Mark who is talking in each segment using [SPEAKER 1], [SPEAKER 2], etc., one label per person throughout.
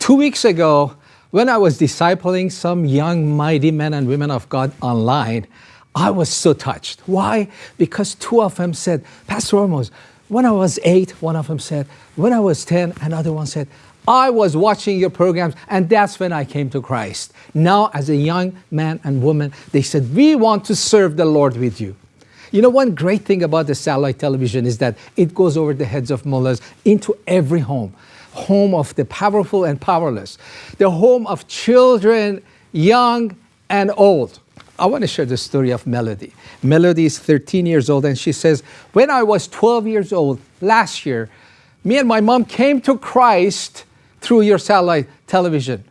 [SPEAKER 1] Two weeks ago, when I was discipling some young, mighty men and women of God online, I was so touched. Why? Because two of them said, Pastor Hormoz, when I was eight, one of them said, when I was 10, another one said, I was watching your programs and that's when I came to Christ. Now, as a young man and woman, they said, we want to serve the Lord with you. You know, one great thing about the satellite television is that it goes over the heads of mullahs into every home. Home of the powerful and powerless. The home of children, young and old. I want to share the story of Melody. Melody is 13 years old and she says, when I was 12 years old last year, me and my mom came to Christ through your satellite television.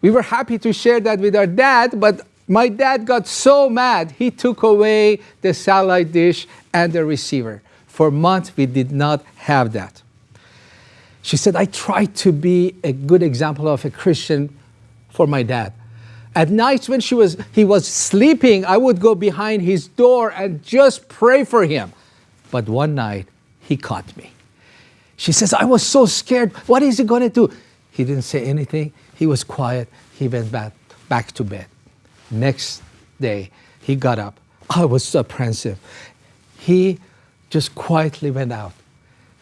[SPEAKER 1] We were happy to share that with our dad, but my dad got so mad, he took away the satellite dish and the receiver. For months, we did not have that. She said, I tried to be a good example of a Christian for my dad. At nights when she was, he was sleeping, I would go behind his door and just pray for him. But one night, he caught me. She says, I was so scared. What is he going to do? He didn't say anything. He was quiet. He went back, back to bed. Next day, he got up. I was so apprehensive. He just quietly went out.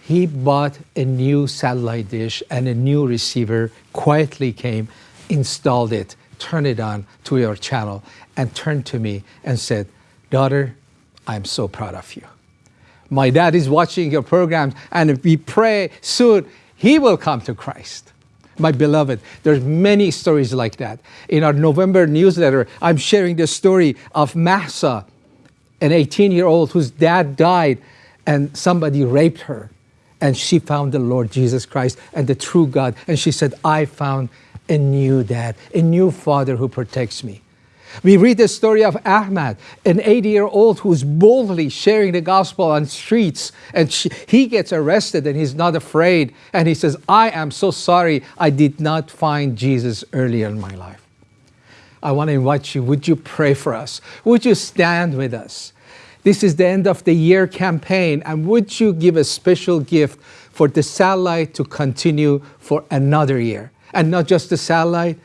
[SPEAKER 1] He bought a new satellite dish and a new receiver, quietly came, installed it, turned it on to your channel, and turned to me and said, Daughter, I'm so proud of you. My dad is watching your programs, and if we pray soon, he will come to Christ. My beloved, there's many stories like that. In our November newsletter, I'm sharing the story of Mahsa, an 18-year-old whose dad died and somebody raped her. And she found the Lord Jesus Christ and the true God. And she said, I found a new dad, a new father who protects me. We read the story of Ahmad, an 80-year-old who's boldly sharing the gospel on streets, and she, he gets arrested and he's not afraid. And he says, I am so sorry I did not find Jesus earlier in my life. I want to invite you, would you pray for us? Would you stand with us? This is the end of the year campaign, and would you give a special gift for the satellite to continue for another year? And not just the satellite,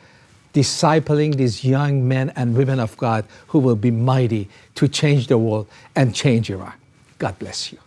[SPEAKER 1] discipling these young men and women of God who will be mighty to change the world and change Iraq. God bless you.